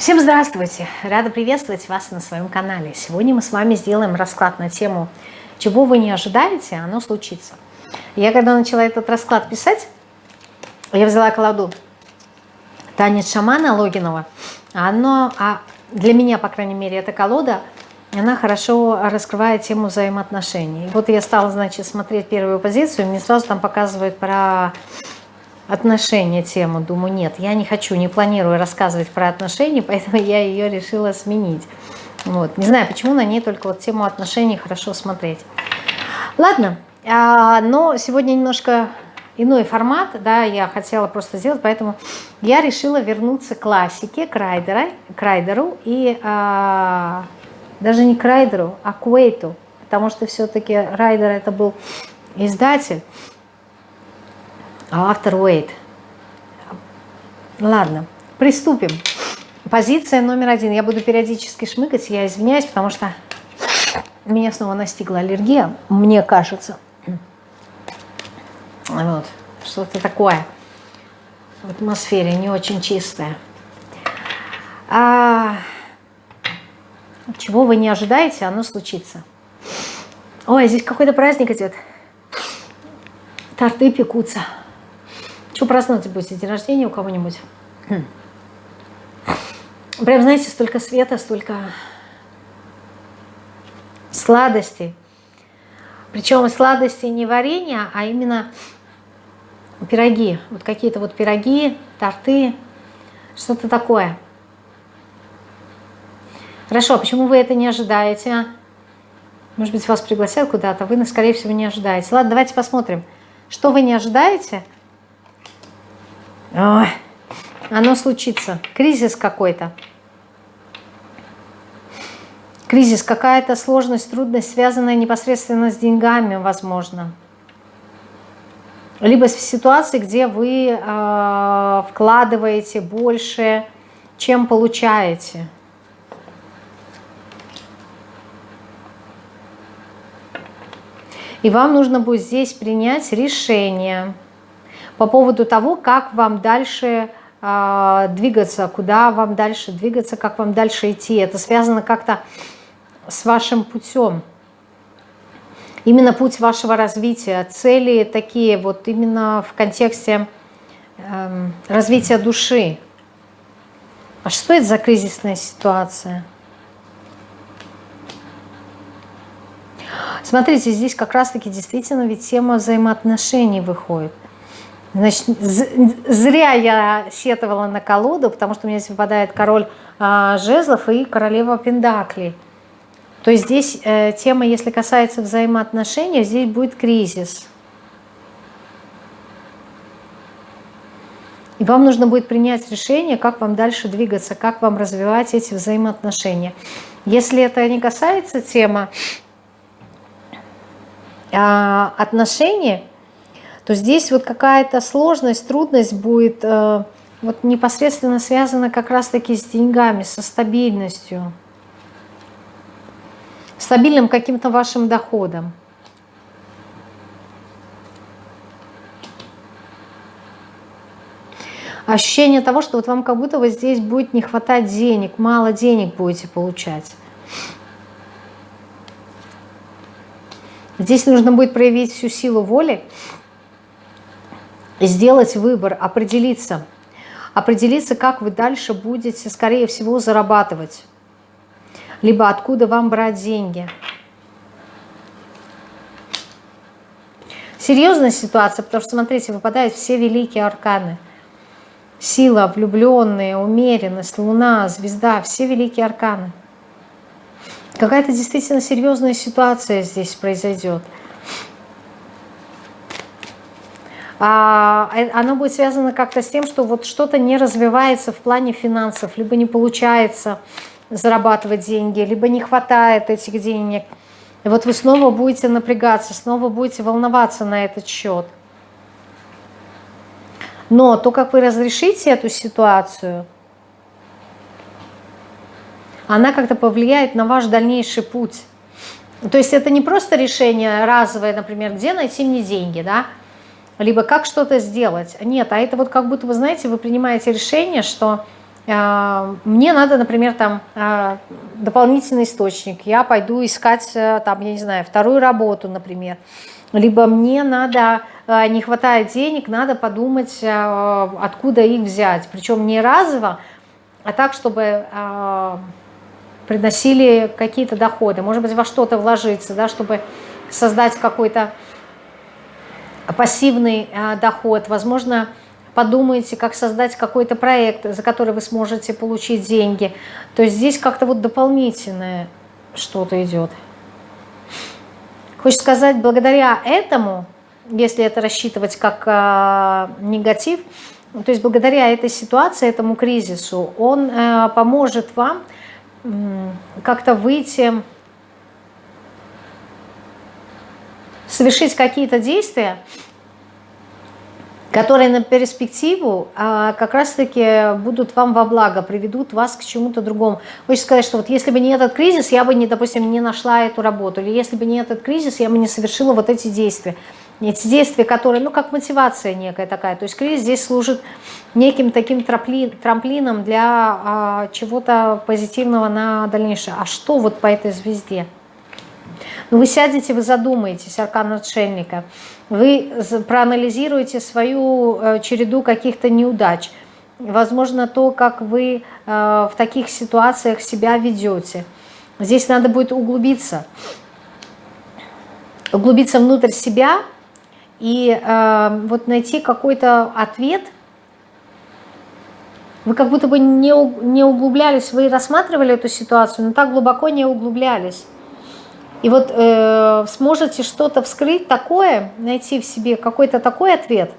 Всем здравствуйте! Рада приветствовать вас на своем канале. Сегодня мы с вами сделаем расклад на тему «Чего вы не ожидаете, оно случится». Я когда начала этот расклад писать, я взяла колоду «Танец шамана» Логинова. Оно, а для меня, по крайней мере, эта колода, она хорошо раскрывает тему взаимоотношений. Вот я стала, значит, смотреть первую позицию, мне сразу там показывают про отношения тему. Думаю, нет, я не хочу, не планирую рассказывать про отношения, поэтому я ее решила сменить. Вот. Не знаю, почему на ней только вот тему отношений хорошо смотреть. Ладно, а, но сегодня немножко иной формат, да, я хотела просто сделать, поэтому я решила вернуться к классике, к, Райдера, к Райдеру и а, даже не к райдеру, а к Уэйту, потому что все-таки Райдер это был издатель, автор Уэйт. Ладно, приступим. Позиция номер один. Я буду периодически шмыгать, я извиняюсь, потому что меня снова настигла аллергия, мне кажется. Вот, что-то такое в атмосфере не очень чистое. А, чего вы не ожидаете, оно случится. Ой, здесь какой-то праздник идет. Торты пекутся. Что праздновать будете? День рождения у кого-нибудь? Хм. Прям, знаете, столько света, столько сладостей. Причем сладости не варенье, а именно пироги. Вот какие-то вот пироги, торты, что-то такое. Хорошо, почему вы это не ожидаете? Может быть, вас пригласят куда-то, вы, скорее всего, не ожидаете. Ладно, давайте посмотрим, что вы не ожидаете – Ой, оно случится. Кризис какой-то. Кризис, какая-то сложность, трудность, связанная непосредственно с деньгами, возможно. Либо в ситуации, где вы э, вкладываете больше, чем получаете. И вам нужно будет здесь принять решение – по поводу того, как вам дальше э, двигаться, куда вам дальше двигаться, как вам дальше идти. Это связано как-то с вашим путем. Именно путь вашего развития, цели такие вот именно в контексте э, развития души. А что это за кризисная ситуация? Смотрите, здесь как раз-таки действительно ведь тема взаимоотношений выходит. Значит, зря я сетовала на колоду, потому что у меня здесь выпадает король а, жезлов и королева пендаклей. То есть здесь э, тема, если касается взаимоотношений, здесь будет кризис. И вам нужно будет принять решение, как вам дальше двигаться, как вам развивать эти взаимоотношения. Если это не касается темы а, отношений, то здесь вот какая-то сложность, трудность будет э, вот непосредственно связана как раз-таки с деньгами, со стабильностью, стабильным каким-то вашим доходом. Ощущение того, что вот вам как будто бы здесь будет не хватать денег, мало денег будете получать. Здесь нужно будет проявить всю силу воли, сделать выбор, определиться. Определиться, как вы дальше будете, скорее всего, зарабатывать. Либо откуда вам брать деньги. Серьезная ситуация, потому что, смотрите, выпадают все великие арканы. Сила, влюбленные, умеренность, луна, звезда, все великие арканы. Какая-то действительно серьезная ситуация здесь произойдет. А, э, оно будет связано как-то с тем, что вот что-то не развивается в плане финансов, либо не получается зарабатывать деньги, либо не хватает этих денег. И вот вы снова будете напрягаться, снова будете волноваться на этот счет. Но то, как вы разрешите эту ситуацию, она как-то повлияет на ваш дальнейший путь. То есть это не просто решение разовое, например, где найти мне деньги, да, либо как что-то сделать. Нет, а это вот как будто, вы знаете, вы принимаете решение, что э, мне надо, например, там э, дополнительный источник, я пойду искать, э, там, я не знаю, вторую работу, например, либо мне надо, э, не хватает денег, надо подумать, э, откуда их взять, причем не разово, а так, чтобы э, приносили какие-то доходы, может быть, во что-то вложиться, да, чтобы создать какой-то пассивный э, доход, возможно, подумаете, как создать какой-то проект, за который вы сможете получить деньги. То есть здесь как-то вот дополнительное что-то идет. Хочется сказать, благодаря этому, если это рассчитывать как э, негатив, то есть благодаря этой ситуации, этому кризису, он э, поможет вам э, как-то выйти, совершить какие-то действия, которые на перспективу а, как раз-таки будут вам во благо, приведут вас к чему-то другому. Хочется сказать, что вот если бы не этот кризис, я бы, не, допустим, не нашла эту работу, или если бы не этот кризис, я бы не совершила вот эти действия. Эти действия, которые, ну, как мотивация некая такая. То есть кризис здесь служит неким таким трамплин, трамплином для а, чего-то позитивного на дальнейшее. А что вот по этой звезде? Ну, вы сядете, вы задумаетесь, аркан отшельника – вы проанализируете свою э, череду каких-то неудач. Возможно, то, как вы э, в таких ситуациях себя ведете. Здесь надо будет углубиться. Углубиться внутрь себя и э, вот найти какой-то ответ. Вы как будто бы не, не углублялись, вы рассматривали эту ситуацию, но так глубоко не углублялись. И вот э, сможете что-то вскрыть такое, найти в себе какой-то такой ответ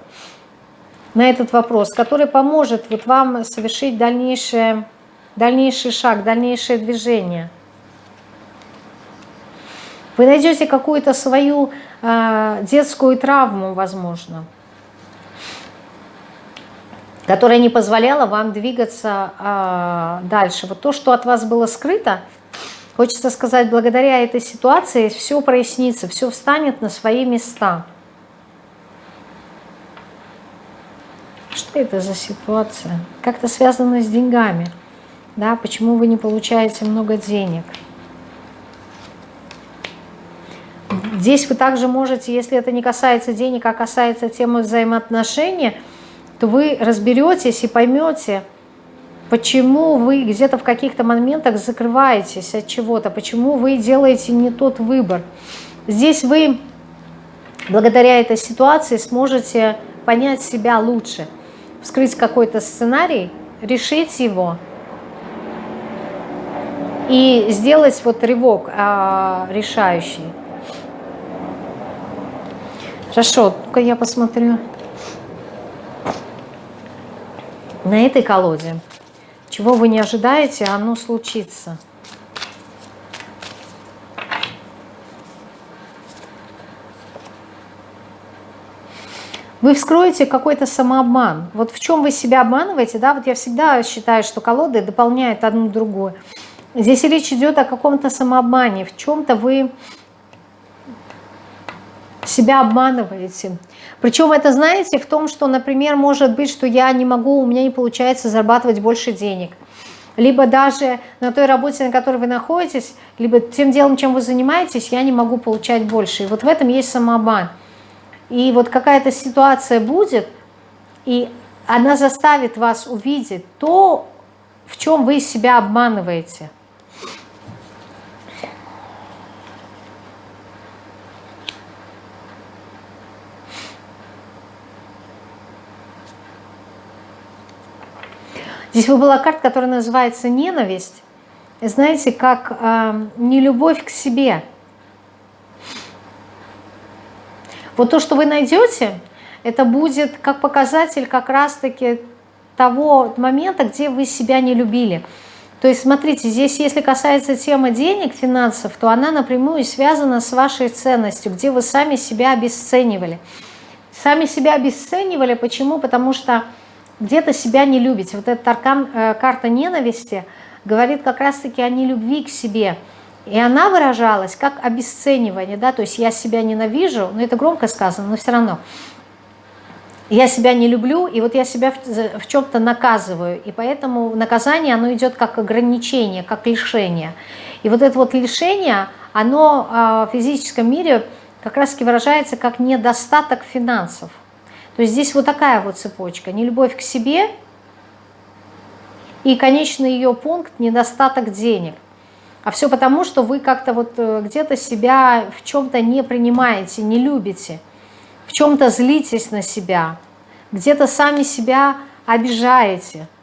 на этот вопрос, который поможет вот вам совершить дальнейшее, дальнейший шаг, дальнейшее движение. Вы найдете какую-то свою э, детскую травму, возможно, которая не позволяла вам двигаться э, дальше. Вот то, что от вас было скрыто – Хочется сказать, благодаря этой ситуации все прояснится, все встанет на свои места. Что это за ситуация? Как-то связано с деньгами. Да, почему вы не получаете много денег? Здесь вы также можете, если это не касается денег, а касается темы взаимоотношений, то вы разберетесь и поймете, почему вы где-то в каких-то моментах закрываетесь от чего-то, почему вы делаете не тот выбор. Здесь вы благодаря этой ситуации сможете понять себя лучше, вскрыть какой-то сценарий, решить его и сделать вот рывок а, решающий. Хорошо, только я посмотрю на этой колоде. Чего вы не ожидаете, оно случится. Вы вскроете какой-то самообман. Вот в чем вы себя обманываете, да, вот я всегда считаю, что колоды дополняют одну другую. Здесь речь идет о каком-то самообмане, в чем-то вы себя обманываете. Причем это, знаете, в том, что, например, может быть, что я не могу, у меня не получается зарабатывать больше денег. Либо даже на той работе, на которой вы находитесь, либо тем делом, чем вы занимаетесь, я не могу получать больше. И вот в этом есть самообман. И вот какая-то ситуация будет, и она заставит вас увидеть то, в чем вы себя обманываете – Здесь была карта, которая называется «Ненависть». Знаете, как э, нелюбовь к себе. Вот то, что вы найдете, это будет как показатель как раз-таки того момента, где вы себя не любили. То есть, смотрите, здесь, если касается темы денег, финансов, то она напрямую связана с вашей ценностью, где вы сами себя обесценивали. Сами себя обесценивали, почему? Потому что где-то себя не любите. Вот эта аркан, э, карта ненависти говорит как раз-таки о нелюбви к себе. И она выражалась как обесценивание, да, то есть я себя ненавижу, но это громко сказано, но все равно. я себя не люблю, и вот я себя в, в чем-то наказываю, и поэтому наказание, оно идет как ограничение, как лишение. И вот это вот лишение, оно а, в физическом мире как раз таки выражается как недостаток финансов. То есть здесь вот такая вот цепочка. Нелюбовь к себе и конечный ее пункт – недостаток денег. А все потому, что вы как-то вот э, где-то себя в чем-то не принимаете, не любите, в чем-то злитесь на себя, где-то сами себя обижаете –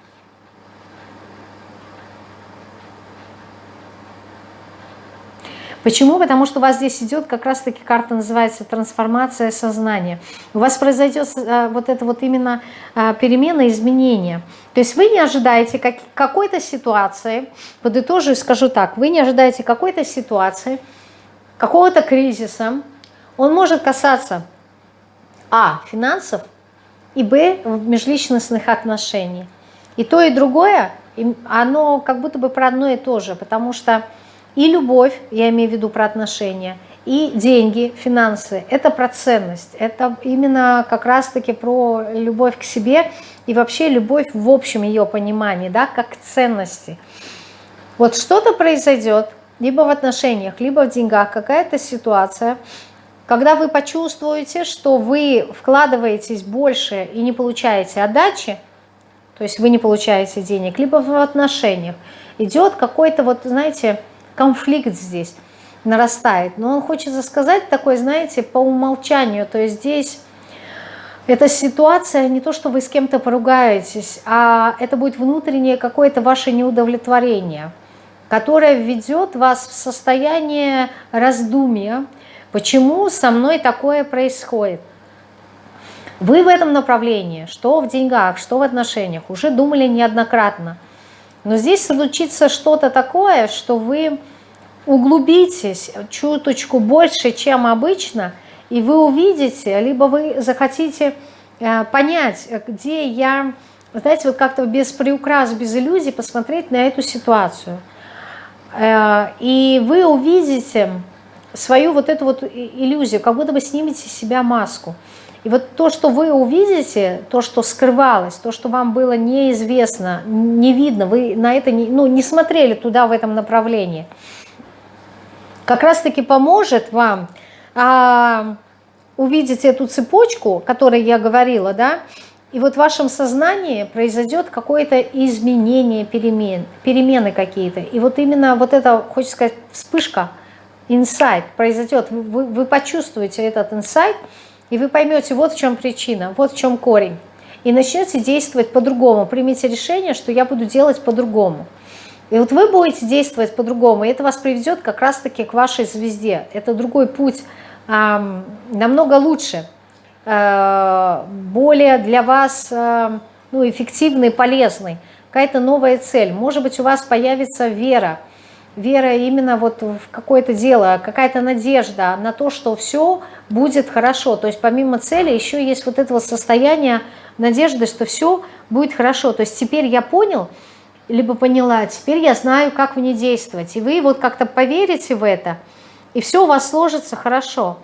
Почему? Потому что у вас здесь идет как раз-таки карта называется трансформация сознания. У вас произойдет э, вот это вот именно э, перемена, изменение. То есть вы не ожидаете какой-то ситуации, подытожу и скажу так, вы не ожидаете какой-то ситуации, какого-то кризиса. Он может касаться а. финансов и б. межличностных отношений. И то, и другое, оно как будто бы про одно и то же, потому что и любовь, я имею в виду про отношения, и деньги, финансы – это про ценность. Это именно как раз-таки про любовь к себе и вообще любовь в общем ее понимании, да, как ценности. Вот что-то произойдет, либо в отношениях, либо в деньгах, какая-то ситуация, когда вы почувствуете, что вы вкладываетесь больше и не получаете отдачи, то есть вы не получаете денег, либо в отношениях, идет какой-то вот, знаете, конфликт здесь нарастает. Но он хочется сказать такой, знаете, по умолчанию. То есть здесь эта ситуация не то, что вы с кем-то поругаетесь, а это будет внутреннее какое-то ваше неудовлетворение, которое введет вас в состояние раздумия, почему со мной такое происходит. Вы в этом направлении, что в деньгах, что в отношениях, уже думали неоднократно – но здесь случится что-то такое, что вы углубитесь чуточку больше, чем обычно, и вы увидите, либо вы захотите э, понять, где я, знаете, вот как-то без приукрас, без иллюзий посмотреть на эту ситуацию. Э, и вы увидите свою вот эту вот иллюзию, как будто вы снимете с себя маску. И вот то, что вы увидите, то, что скрывалось, то, что вам было неизвестно, не видно, вы на это не, ну, не смотрели туда, в этом направлении, как раз-таки поможет вам а, увидеть эту цепочку, о которой я говорила, да, и вот в вашем сознании произойдет какое-то изменение, перемен, перемены какие-то. И вот именно вот это, хочется сказать, вспышка, инсайт произойдет. Вы, вы почувствуете этот инсайт, и вы поймете, вот в чем причина, вот в чем корень. И начнете действовать по-другому. Примите решение, что я буду делать по-другому. И вот вы будете действовать по-другому, и это вас приведет как раз-таки к вашей звезде. Это другой путь, э, намного лучше, э, более для вас э, ну, эффективный, полезный. Какая-то новая цель. Может быть, у вас появится вера, вера именно вот в какое-то дело, какая-то надежда на то, что все будет хорошо. То есть помимо цели еще есть вот это вот состояние надежды, что все будет хорошо. То есть теперь я понял, либо поняла, теперь я знаю, как мне действовать. И вы вот как-то поверите в это, и все у вас сложится хорошо.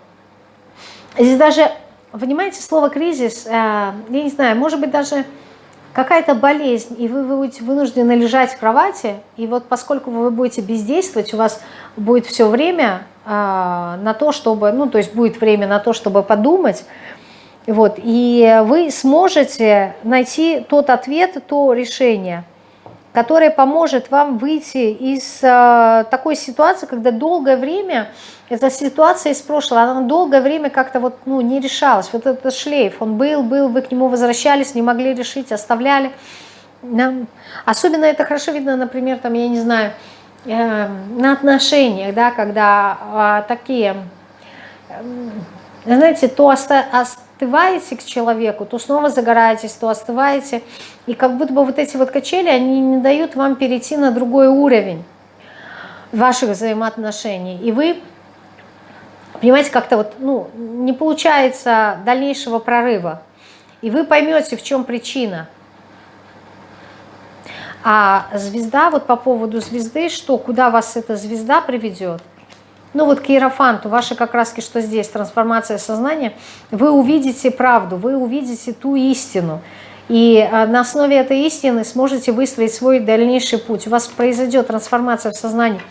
Здесь даже, понимаете, слово «кризис», э, я не знаю, может быть даже какая-то болезнь, и вы будете вынуждены лежать в кровати, и вот поскольку вы будете бездействовать, у вас будет все время э, на то, чтобы, ну, то есть будет время на то, чтобы подумать, вот, и вы сможете найти тот ответ, то решение – которая поможет вам выйти из э, такой ситуации, когда долгое время, эта ситуация из прошлого, она долгое время как-то вот, ну, не решалась. Вот этот шлейф, он был, был, вы к нему возвращались, не могли решить, оставляли. Да. Особенно это хорошо видно, например, там, я не знаю, э, на отношениях, да, когда э, такие, э, знаете, то оста остываете к человеку, то снова загораетесь, то остываете. И как будто бы вот эти вот качели, они не дают вам перейти на другой уровень ваших взаимоотношений. И вы, понимаете, как-то вот, ну, не получается дальнейшего прорыва. И вы поймете, в чем причина. А звезда, вот по поводу звезды, что, куда вас эта звезда приведет, ну вот к Иерофанту, ваши как раз что здесь, трансформация сознания, вы увидите правду, вы увидите ту истину. И а, на основе этой истины сможете выстроить свой дальнейший путь. У вас произойдет трансформация в сознании.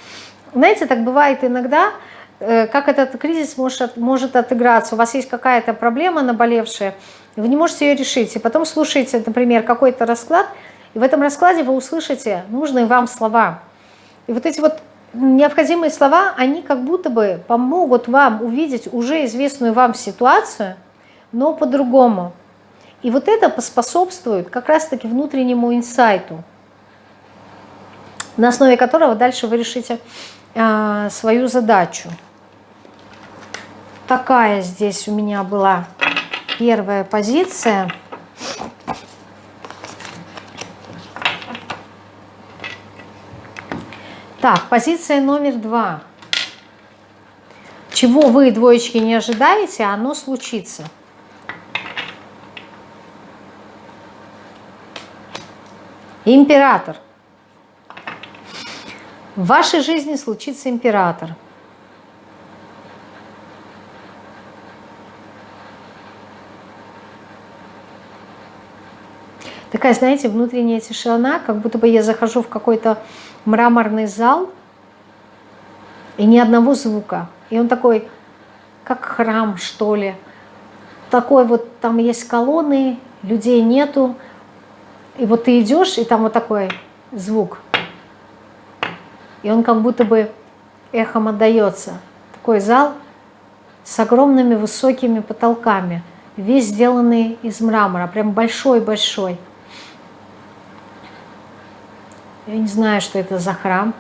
Знаете, так бывает иногда, э, как этот кризис может, может отыграться. У вас есть какая-то проблема наболевшая, вы не можете ее решить. И потом слушаете, например, какой-то расклад, и в этом раскладе вы услышите нужные вам слова. И вот эти вот необходимые слова, они как будто бы помогут вам увидеть уже известную вам ситуацию, но по-другому. И вот это поспособствует как раз-таки внутреннему инсайту, на основе которого дальше вы решите э, свою задачу. Такая здесь у меня была первая позиция. Так, позиция номер два. Чего вы, двоечки, не ожидаете, оно случится. Император. В вашей жизни случится император. Такая, знаете, внутренняя тишина, как будто бы я захожу в какой-то мраморный зал, и ни одного звука. И он такой, как храм, что ли. Такой вот, там есть колонны, людей нету. И вот ты идешь, и там вот такой звук. И он как будто бы эхом отдается. Такой зал с огромными высокими потолками, весь сделанный из мрамора, прям большой-большой. Я не знаю, что это за храм.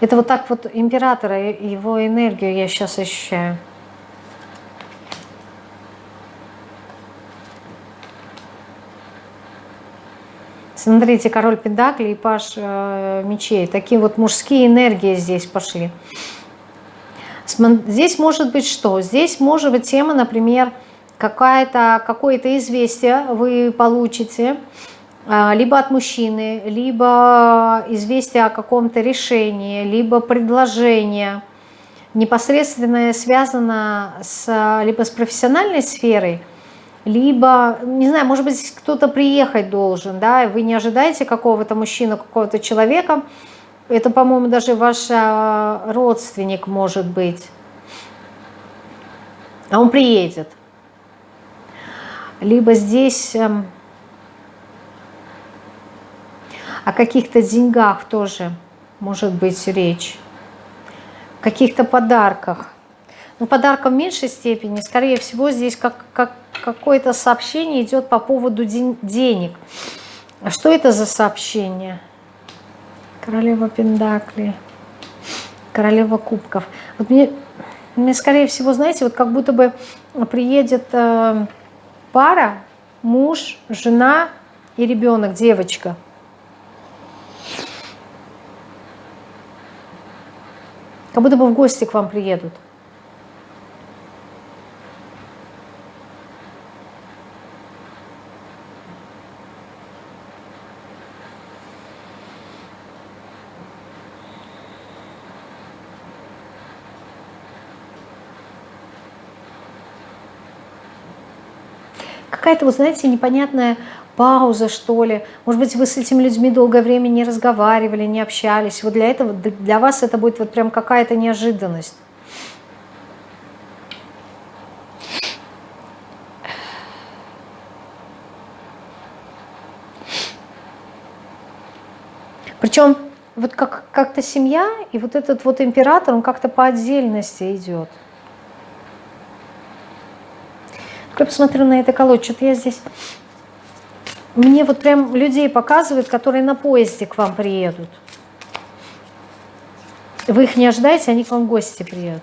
Это вот так вот императора, его энергию я сейчас ощущаю. Смотрите, король Педакли и паш э, мечей. Такие вот мужские энергии здесь пошли. Здесь может быть что? Здесь может быть тема, например, какое-то какое известие вы получите, а, либо от мужчины, либо известие о каком-то решении, либо предложение, непосредственно связано с, либо с профессиональной сферой, либо, не знаю, может быть, кто-то приехать должен, да, вы не ожидаете какого-то мужчину, какого-то человека, это, по-моему, даже ваш а, родственник может быть, а он приедет – либо здесь эм, о каких-то деньгах тоже может быть речь, каких-то подарках. Но подарков в меньшей степени, скорее всего, здесь как, как какое-то сообщение идет по поводу ден денег. А что это за сообщение? Королева Пендакли, Королева Кубков. Вот мне, мне, скорее всего, знаете, вот как будто бы приедет... Э, пара, муж, жена и ребенок, девочка. Как будто бы в гости к вам приедут. Какая-то, вы знаете, непонятная пауза, что ли. Может быть, вы с этими людьми долгое время не разговаривали, не общались. Вот для этого, для вас это будет вот прям какая-то неожиданность. Причем вот как-то как семья и вот этот вот император, он как-то по отдельности идет. Я посмотрю на это колодец, что-то я здесь... Мне вот прям людей показывают, которые на поезде к вам приедут. Вы их не ожидаете, они к вам в гости приедут.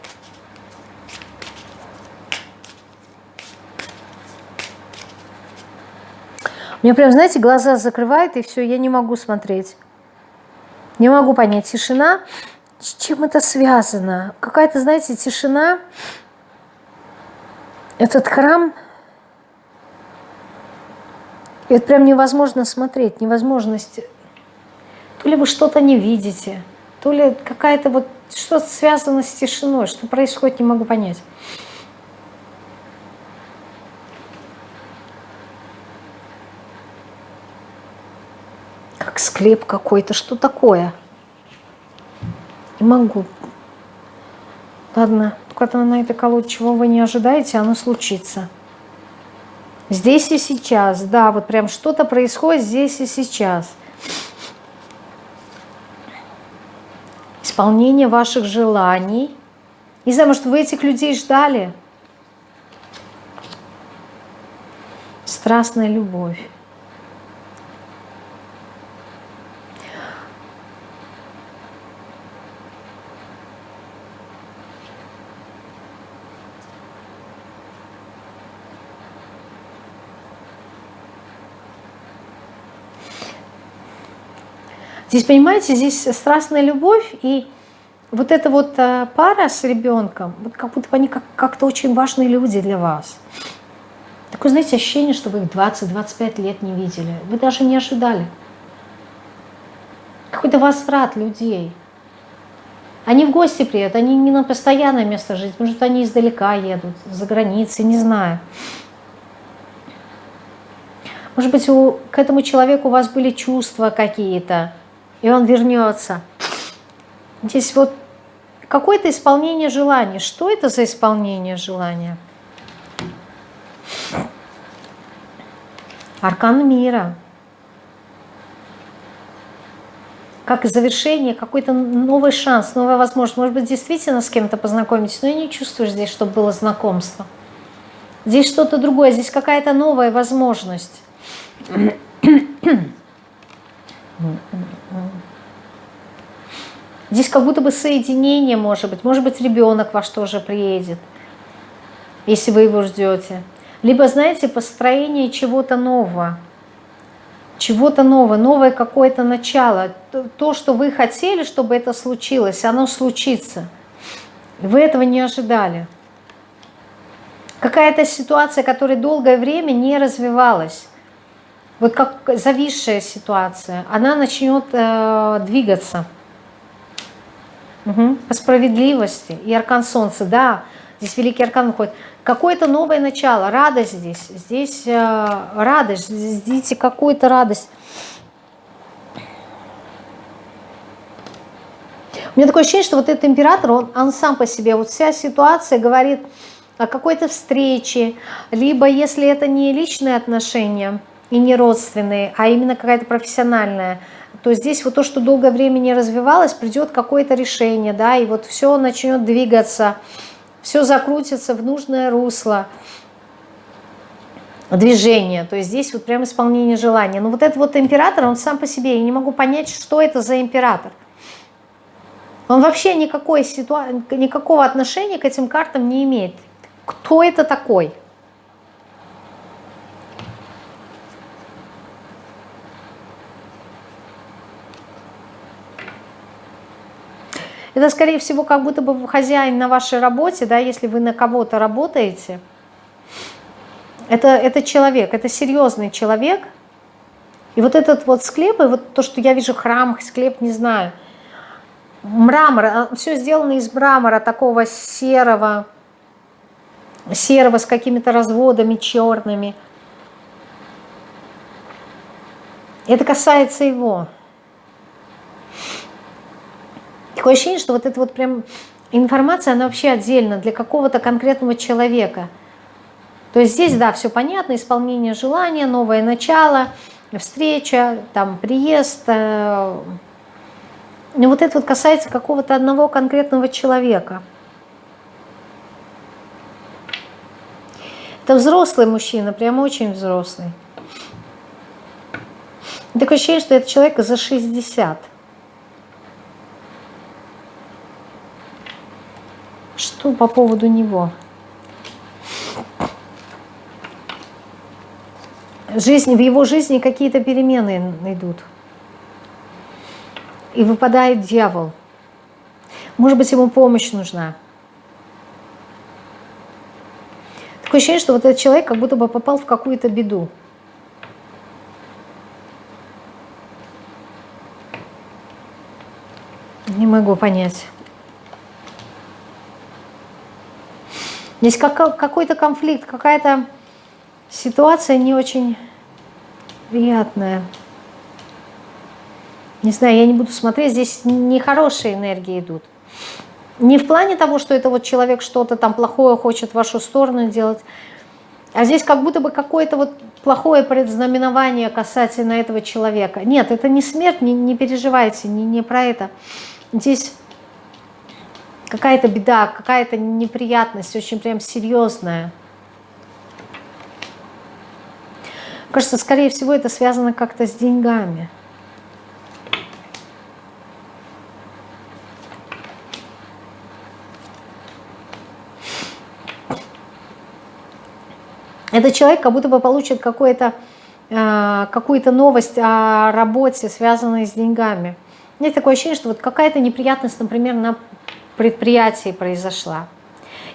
Мне прям, знаете, глаза закрывает, и все, я не могу смотреть. Не могу понять, тишина, с чем это связано? Какая-то, знаете, тишина, этот храм это прям невозможно смотреть, невозможность. То ли вы что-то не видите, то ли какая-то вот что-то связано с тишиной, что происходит, не могу понять. Как склеп какой-то, что такое? Не могу. Ладно, когда на этой колоде чего вы не ожидаете, оно случится. Здесь и сейчас, да, вот прям что-то происходит здесь и сейчас. Исполнение ваших желаний. Не знаю, может, вы этих людей ждали? Страстная любовь. Здесь, понимаете, здесь страстная любовь и вот эта вот э, пара с ребенком, вот как будто бы они как-то очень важные люди для вас. Такое, знаете, ощущение, что вы их 20-25 лет не видели. Вы даже не ожидали. Какой-то возврат людей. Они в гости приедут, они не на постоянное место жить, может, они издалека едут, за границей, не знаю. Может быть, у, к этому человеку у вас были чувства какие-то, и он вернется. Здесь вот какое-то исполнение желания. Что это за исполнение желания? Аркан мира. Как завершение, какой-то новый шанс, новая возможность. Может быть, действительно с кем-то познакомитесь, но я не чувствую здесь, чтобы было знакомство. Здесь что-то другое, здесь какая-то новая возможность. Здесь как будто бы соединение может быть. Может быть, ребенок ваш тоже приедет, если вы его ждете. Либо, знаете, построение чего-то нового. Чего-то нового, новое какое-то начало. То, что вы хотели, чтобы это случилось, оно случится. Вы этого не ожидали. Какая-то ситуация, которая долгое время не развивалась. Вот как зависшая ситуация, она начнет э, двигаться. Угу. По справедливости. И аркан солнца, да, здесь великий аркан выходит. Какое-то новое начало, радость здесь. Здесь э, радость, здесь какую-то радость. У меня такое ощущение, что вот этот император, он, он сам по себе, вот вся ситуация говорит о какой-то встрече, либо если это не личные отношения и не родственные, а именно какая-то профессиональная то здесь вот то, что долгое время не развивалось, придет какое-то решение, да, и вот все начнет двигаться, все закрутится в нужное русло движение, то есть здесь вот прям исполнение желания. Но вот этот вот император, он сам по себе, я не могу понять, что это за император. Он вообще никакой ситуа... никакого отношения к этим картам не имеет. Кто это такой? Это, скорее всего, как будто бы хозяин на вашей работе, да, если вы на кого-то работаете. Это, это человек, это серьезный человек. И вот этот вот склеп, и вот то, что я вижу храм, склеп, не знаю, мрамор, а, все сделано из мрамора такого серого, серого с какими-то разводами черными. Это касается его. Такое ощущение, что вот эта вот прям информация, она вообще отдельно для какого-то конкретного человека. То есть здесь, да, все понятно, исполнение желания, новое начало, встреча, там, приезд. Э, но вот это вот касается какого-то одного конкретного человека. Это взрослый мужчина, прям очень взрослый. Такое ощущение, что это человек за 60. Что по поводу него? Жизнь, в его жизни какие-то перемены идут. И выпадает дьявол. Может быть, ему помощь нужна. Такое ощущение, что вот этот человек как будто бы попал в какую-то беду. Не могу понять. Здесь какой-то конфликт, какая-то ситуация не очень приятная. Не знаю, я не буду смотреть, здесь нехорошие энергии идут. Не в плане того, что это вот человек что-то там плохое хочет в вашу сторону делать, а здесь как будто бы какое-то вот плохое предзнаменование касательно этого человека. Нет, это не смерть, не, не переживайте, не, не про это. Здесь какая-то беда, какая-то неприятность, очень прям серьезная. Кажется, скорее всего, это связано как-то с деньгами. Этот человек как будто бы получит какую-то э, какую-то новость о работе, связанной с деньгами. Есть такое ощущение, что вот какая-то неприятность, например, на предприятии произошла.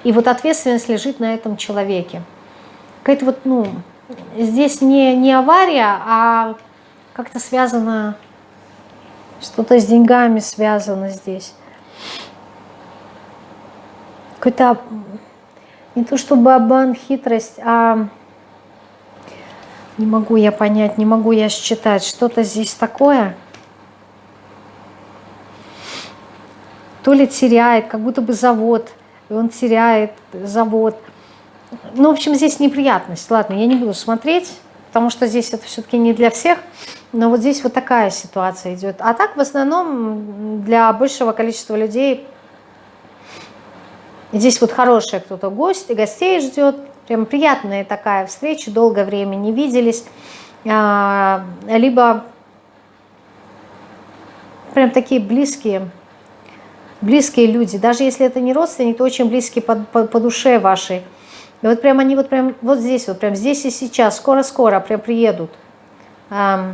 И вот ответственность лежит на этом человеке. Какая-то вот, ну, здесь не, не авария, а как-то связано, что-то с деньгами связано здесь. Какой-то не то чтобы обман, хитрость, а не могу я понять, не могу я считать, что-то здесь такое. То ли теряет, как будто бы завод, и он теряет завод. Ну, в общем, здесь неприятность. Ладно, я не буду смотреть, потому что здесь это все-таки не для всех. Но вот здесь вот такая ситуация идет. А так, в основном, для большего количества людей Здесь вот хорошая кто-то гость, гостей ждет. Прям приятная такая встреча, долгое время не виделись. А, либо прям такие близкие, близкие люди. Даже если это не родственники, то очень близкие по, по, по душе вашей. И вот прям они вот прям вот здесь, вот прям здесь и сейчас, скоро-скоро прям приедут. А,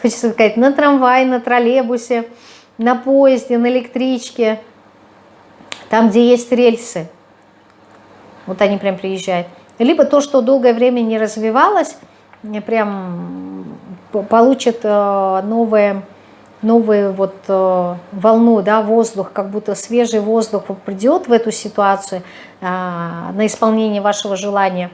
хочется сказать, на трамвае, на троллейбусе, на поезде, на электричке – там, где есть рельсы. Вот они прям приезжают. Либо то, что долгое время не развивалось, прям получит э, новые, новую вот э, волну, да, воздух, как будто свежий воздух придет в эту ситуацию э, на исполнение вашего желания.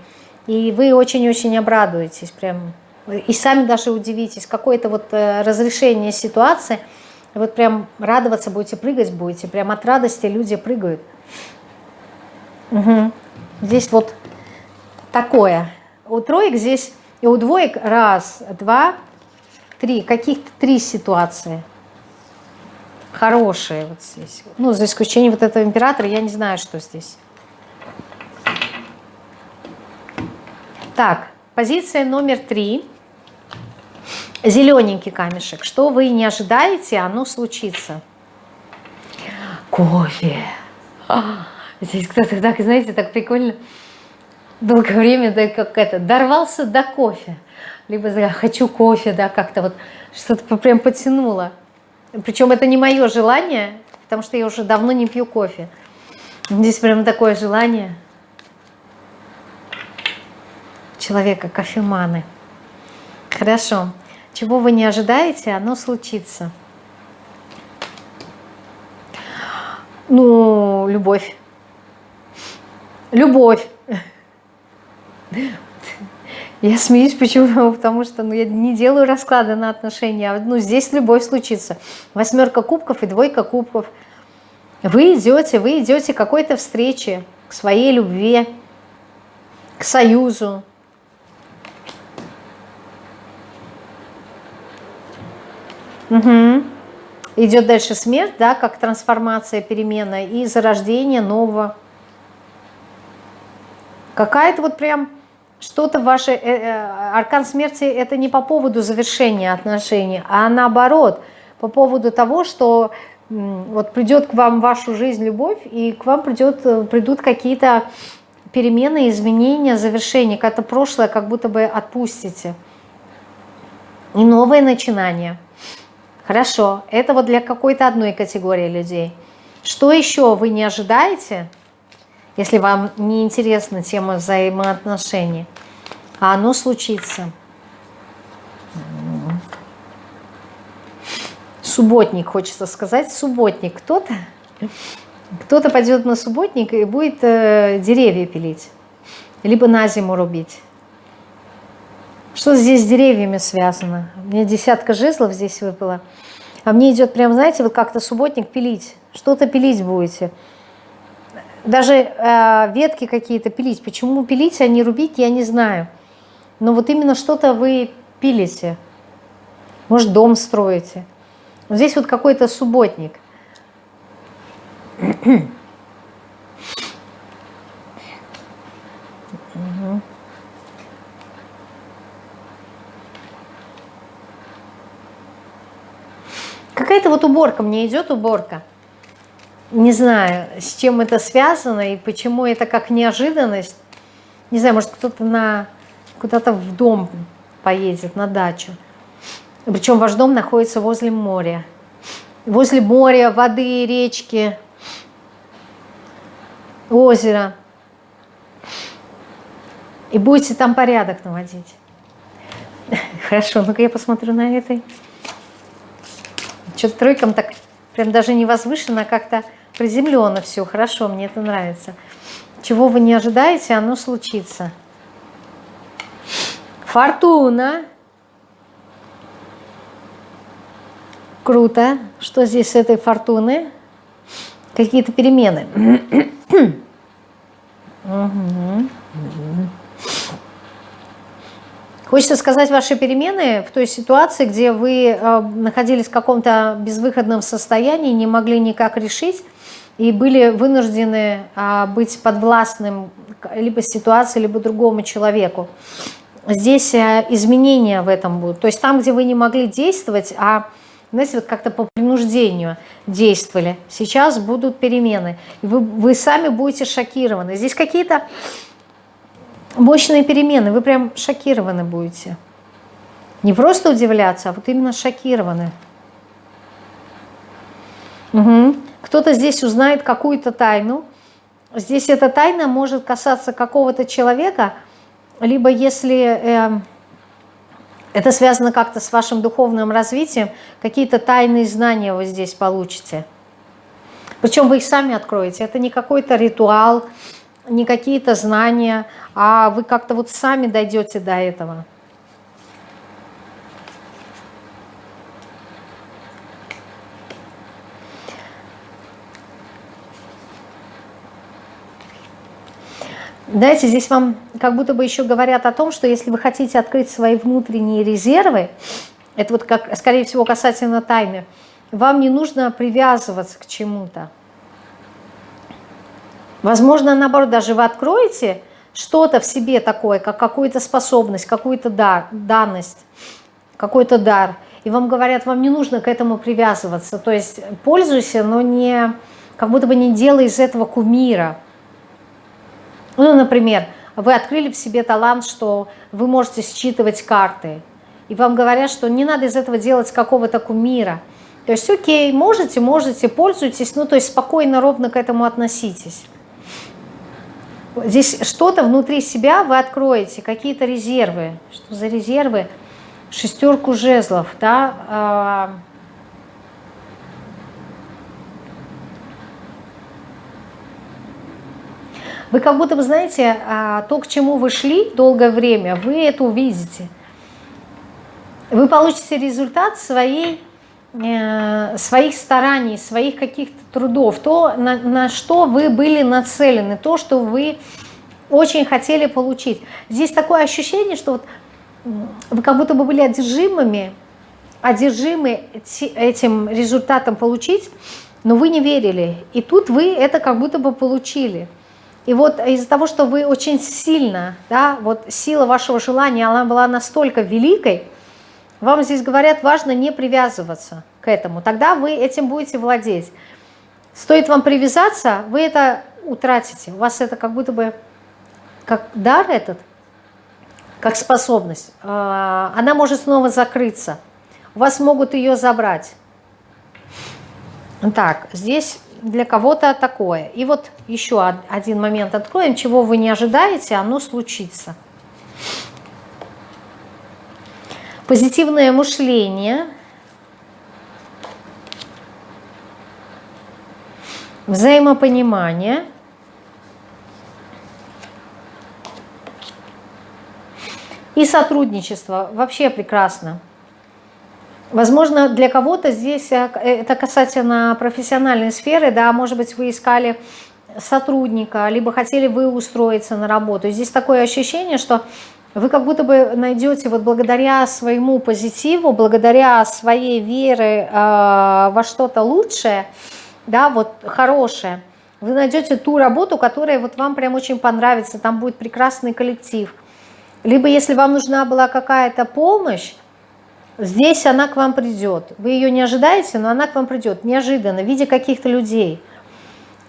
И вы очень-очень обрадуетесь, прям, и сами даже удивитесь, какое-то вот разрешение ситуации – вот прям радоваться будете, прыгать будете. Прям от радости люди прыгают. Угу. Здесь вот такое. У троек здесь и у двоек раз, два, три. Каких-то три ситуации. Хорошие вот здесь. Ну, за исключением вот этого императора, я не знаю, что здесь. Так, позиция номер три. Зелененький камешек. Что вы не ожидаете, оно случится. Кофе. А, здесь кто-то так, знаете, так прикольно. Долгое время, да, как это, дорвался до кофе. Либо хочу кофе, да, как-то вот что-то прям потянуло. Причем это не мое желание, потому что я уже давно не пью кофе. Здесь прям такое желание человека, кофеманы. Хорошо. Чего вы не ожидаете, оно случится. Ну, любовь. Любовь. Я смеюсь, почему? Потому что ну, я не делаю расклады на отношения. А, ну, здесь любовь случится. Восьмерка кубков и двойка кубков. Вы идете, вы идете к какой-то встрече, к своей любви, к союзу, Угу. Идет дальше смерть, да, как трансформация, перемена и зарождение нового. Какая-то вот прям что-то ваше... Э, э, аркан смерти это не по поводу завершения отношений, а наоборот, по поводу того, что вот придет к вам вашу жизнь любовь, и к вам придет, э, придут какие-то перемены, изменения, завершения, как-то прошлое как будто бы отпустите. И новое начинание – Хорошо, это вот для какой-то одной категории людей. Что еще вы не ожидаете, если вам не интересна тема взаимоотношений, а оно случится? субботник, хочется сказать, субботник. Кто-то кто-то пойдет на субботник и будет э, деревья пилить, либо на зиму рубить. Что здесь с деревьями связано? Мне десятка жезлов здесь выпало. А мне идет прям, знаете, вот как-то субботник пилить. Что-то пилить будете. Даже э, ветки какие-то пилить. Почему пилить, а не рубить, я не знаю. Но вот именно что-то вы пилите. Может, дом строите. Вот здесь вот какой-то субботник. Какая-то вот уборка, мне идет уборка. Не знаю, с чем это связано и почему это как неожиданность. Не знаю, может кто-то на куда-то в дом поедет, на дачу. Причем ваш дом находится возле моря. Возле моря, воды, речки, озера. И будете там порядок наводить. Хорошо, ну-ка я посмотрю на этой. Что-то тройкам так прям даже не возвышенно, а как-то приземленно все. Хорошо, мне это нравится. Чего вы не ожидаете, оно случится. Фортуна. Круто. Что здесь с этой фортуны? Какие-то перемены. угу. Хочется сказать ваши перемены в той ситуации, где вы э, находились в каком-то безвыходном состоянии, не могли никак решить и были вынуждены э, быть подвластным либо ситуации, либо другому человеку. Здесь э, изменения в этом будут. То есть там, где вы не могли действовать, а знаете, вот как-то по принуждению действовали, сейчас будут перемены. Вы, вы сами будете шокированы. Здесь какие-то мощные перемены, вы прям шокированы будете. Не просто удивляться, а вот именно шокированы. Угу. Кто-то здесь узнает какую-то тайну. Здесь эта тайна может касаться какого-то человека, либо если э, это связано как-то с вашим духовным развитием, какие-то тайные знания вы здесь получите. Причем вы их сами откроете. Это не какой-то ритуал, не какие-то знания, а вы как-то вот сами дойдете до этого. Знаете, здесь вам как будто бы еще говорят о том, что если вы хотите открыть свои внутренние резервы, это вот как, скорее всего, касательно тайны, вам не нужно привязываться к чему-то. Возможно, наоборот, даже вы откроете что-то в себе такое, как какую-то способность, какую-то дар, данность, какой-то дар. И вам говорят, вам не нужно к этому привязываться. То есть пользуйся, но не, как будто бы не делай из этого кумира. Ну, например, вы открыли в себе талант, что вы можете считывать карты. И вам говорят, что не надо из этого делать какого-то кумира. То есть, окей, можете, можете, пользуйтесь, ну, то есть спокойно, ровно к этому относитесь. Здесь что-то внутри себя вы откроете, какие-то резервы. Что за резервы? Шестерку жезлов, да. А, вы как будто бы знаете, а, то, к чему вы шли долгое время, вы это увидите. Вы получите результат своей, своих стараний, своих каких-то трудов, то, на, на что вы были нацелены, то, что вы очень хотели получить. Здесь такое ощущение, что вот вы как будто бы были одержимыми, одержимы этим результатом получить, но вы не верили. И тут вы это как будто бы получили. И вот из-за того, что вы очень сильно, да, вот сила вашего желания, она была настолько великой, вам здесь говорят, важно не привязываться к этому. Тогда вы этим будете владеть. Стоит вам привязаться, вы это утратите. У вас это как будто бы, как дар этот, как способность. А, она может снова закрыться. У вас могут ее забрать. Так, здесь для кого-то такое. И вот еще один момент откроем. Чего вы не ожидаете, оно случится. Позитивное мышление. Взаимопонимание. И сотрудничество. Вообще прекрасно. Возможно, для кого-то здесь, э, э, это касательно профессиональной сферы, да, может быть, вы искали сотрудника, либо хотели вы устроиться на работу. Здесь такое ощущение, что вы как будто бы найдете вот благодаря своему позитиву, благодаря своей вере э, во что-то лучшее, да, вот хорошее, вы найдете ту работу, которая вот вам прям очень понравится, там будет прекрасный коллектив. Либо если вам нужна была какая-то помощь, Здесь она к вам придет. Вы ее не ожидаете, но она к вам придет неожиданно, в виде каких-то людей.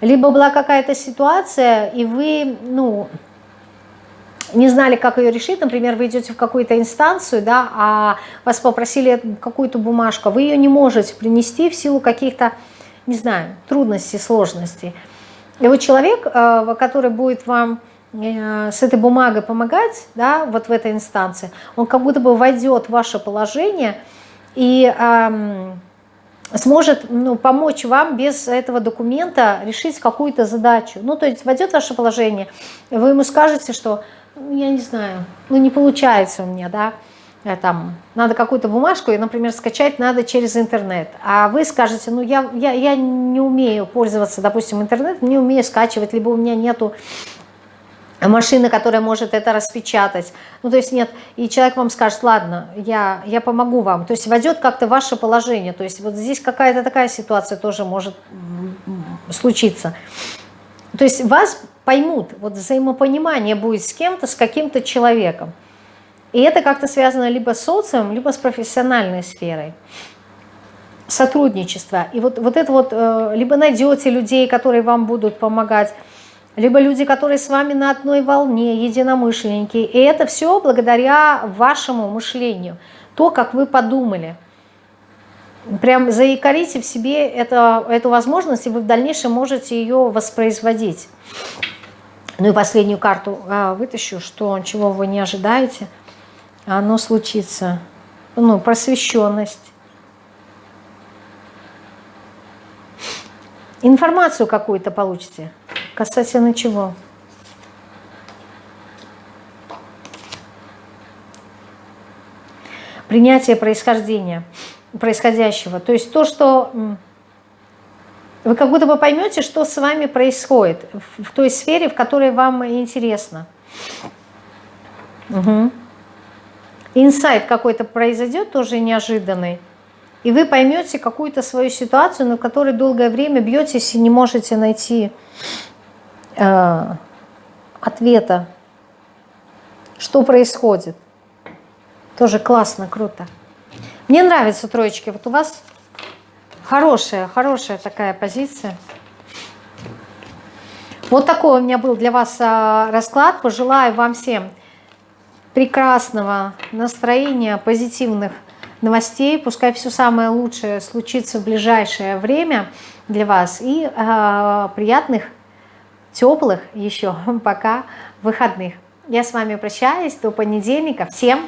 Либо была какая-то ситуация, и вы, ну, не знали, как ее решить, например, вы идете в какую-то инстанцию, да, а вас попросили какую-то бумажку, вы ее не можете принести в силу каких-то, не знаю, трудностей, сложностей. И вот человек, э, который будет вам Э, с этой бумагой помогать, да, вот в этой инстанции, он как будто бы войдет в ваше положение и эм, сможет ну, помочь вам без этого документа решить какую-то задачу. Ну, то есть войдет в ваше положение, вы ему скажете, что, «Ну, я не знаю, ну не получается у меня, да, э, там, надо какую-то бумажку, и, например, скачать надо через интернет. А вы скажете, ну, я, я, я не умею пользоваться, допустим, интернетом, не умею скачивать, либо у меня нету машина, которая может это распечатать. Ну, то есть нет, и человек вам скажет, ладно, я, я помогу вам. То есть войдет как-то ваше положение. То есть вот здесь какая-то такая ситуация тоже может случиться. То есть вас поймут, вот взаимопонимание будет с кем-то, с каким-то человеком. И это как-то связано либо с социумом, либо с профессиональной сферой. Сотрудничество. И вот, вот это вот, э, либо найдете людей, которые вам будут помогать, либо люди, которые с вами на одной волне, единомышленники. И это все благодаря вашему мышлению, то, как вы подумали. Прям заикарите в себе это, эту возможность, и вы в дальнейшем можете ее воспроизводить. Ну и последнюю карту а, вытащу, что чего вы не ожидаете, оно случится. Ну, просвещенность. Информацию какую-то получите. Касательно чего? Принятие происхождения, происходящего. То есть то, что вы как будто бы поймете, что с вами происходит в той сфере, в которой вам интересно. Угу. Инсайт какой-то произойдет, тоже неожиданный. И вы поймете какую-то свою ситуацию, на которой долгое время бьетесь и не можете найти э, ответа, что происходит. Тоже классно, круто. Мне нравятся троечки. Вот у вас хорошая, хорошая такая позиция. Вот такой у меня был для вас э, расклад. Пожелаю вам всем прекрасного настроения, позитивных новостей. Пускай все самое лучшее случится в ближайшее время для вас. И э, приятных теплых еще пока выходных. Я с вами прощаюсь до понедельника. Всем